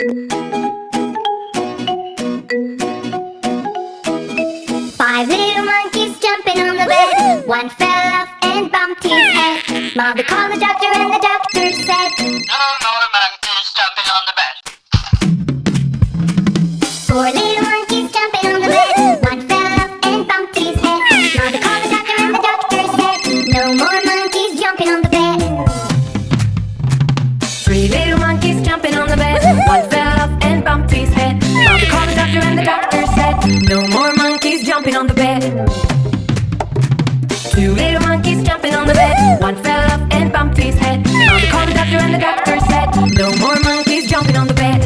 Five little monkeys jumping on the bed. One fell off and bumped his head. Mother called the doctor and the doctor said, No more monkeys jumping on the bed. No more monkeys jumping on the bed. Two little monkeys jumping on the bed. One fell off and bumped his head. Mother called the doctor and the doctor said, No more monkeys jumping on the bed.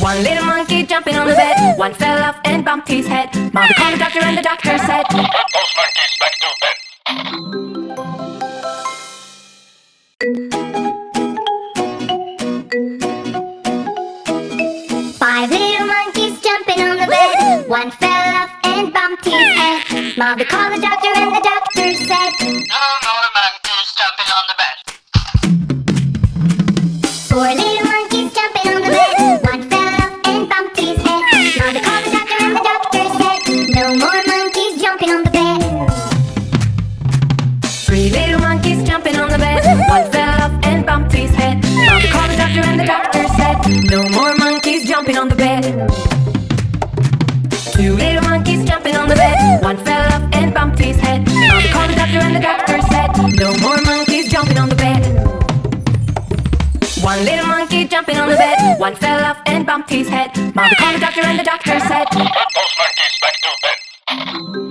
One little monkey jumping on the bed. One fell off and bumped his head. Mother called the doctor and the doctor said, Put those monkeys back to bed. His head. Mother called the doctor and the doctor said, No more monkeys jumping on the bed. Four little monkeys jumping on the bed. One fell off and bumped his head. Mother called the doctor and the doctor said, No more monkeys jumping on the bed. Three little monkeys jumping on the bed. One fell off and bumped his head. Mother called the doctor and the doctor said, No more monkeys jumping on the bed. Two little One little monkey jumping on the bed, one fell off and bumped his head. Mommy called the doctor and the doctor said, Put those monkeys back to bed.